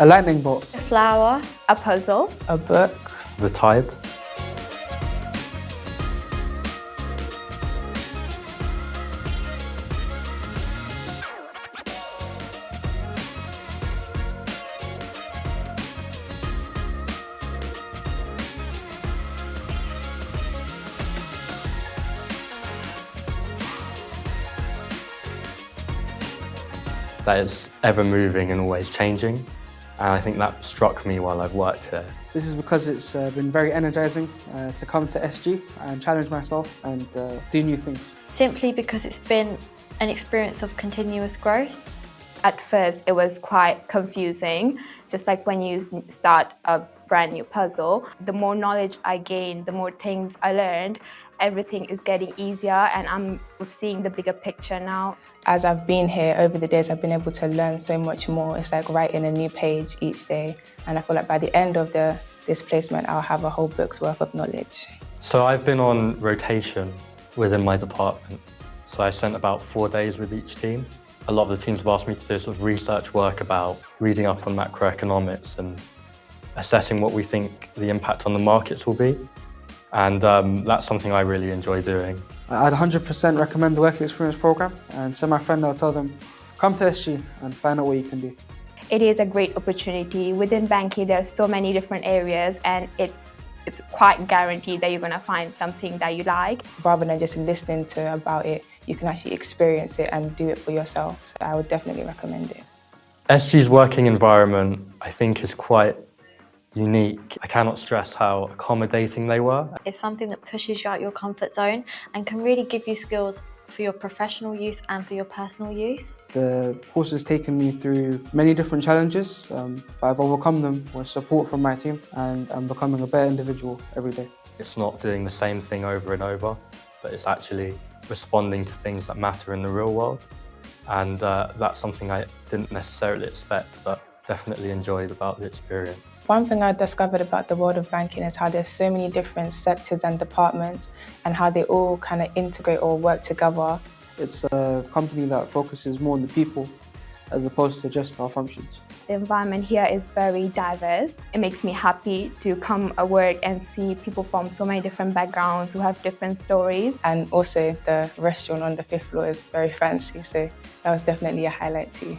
A lightning bolt. A flower. A puzzle. A book. The tide. that is ever moving and always changing. And I think that struck me while I've worked here. This is because it's uh, been very energizing uh, to come to SG and challenge myself and uh, do new things. Simply because it's been an experience of continuous growth. At first, it was quite confusing, just like when you start a brand new puzzle. The more knowledge I gained, the more things I learned, everything is getting easier and I'm seeing the bigger picture now. As I've been here over the days, I've been able to learn so much more. It's like writing a new page each day. And I feel like by the end of the, this placement, I'll have a whole book's worth of knowledge. So I've been on rotation within my department. So I spent about four days with each team. A lot of the teams have asked me to do sort of research work about reading up on macroeconomics and assessing what we think the impact on the markets will be. And um, that's something I really enjoy doing. I'd 100% recommend the Work Experience Programme and to my friend I'll tell them, come to SG and find out what you can do. It is a great opportunity. Within banking there are so many different areas and it's it's quite guaranteed that you're going to find something that you like. Rather than just listening to about it, you can actually experience it and do it for yourself. So I would definitely recommend it. SG's working environment, I think, is quite unique. I cannot stress how accommodating they were. It's something that pushes you out your comfort zone and can really give you skills for your professional use and for your personal use. The course has taken me through many different challenges, um, but I've overcome them with support from my team and I'm becoming a better individual every day. It's not doing the same thing over and over, but it's actually responding to things that matter in the real world. And uh, that's something I didn't necessarily expect, but definitely enjoyed about the experience. One thing I discovered about the world of banking is how there's so many different sectors and departments and how they all kind of integrate or work together. It's a company that focuses more on the people as opposed to just our functions. The environment here is very diverse. It makes me happy to come at work and see people from so many different backgrounds who have different stories. And also the restaurant on the fifth floor is very fancy, so that was definitely a highlight too.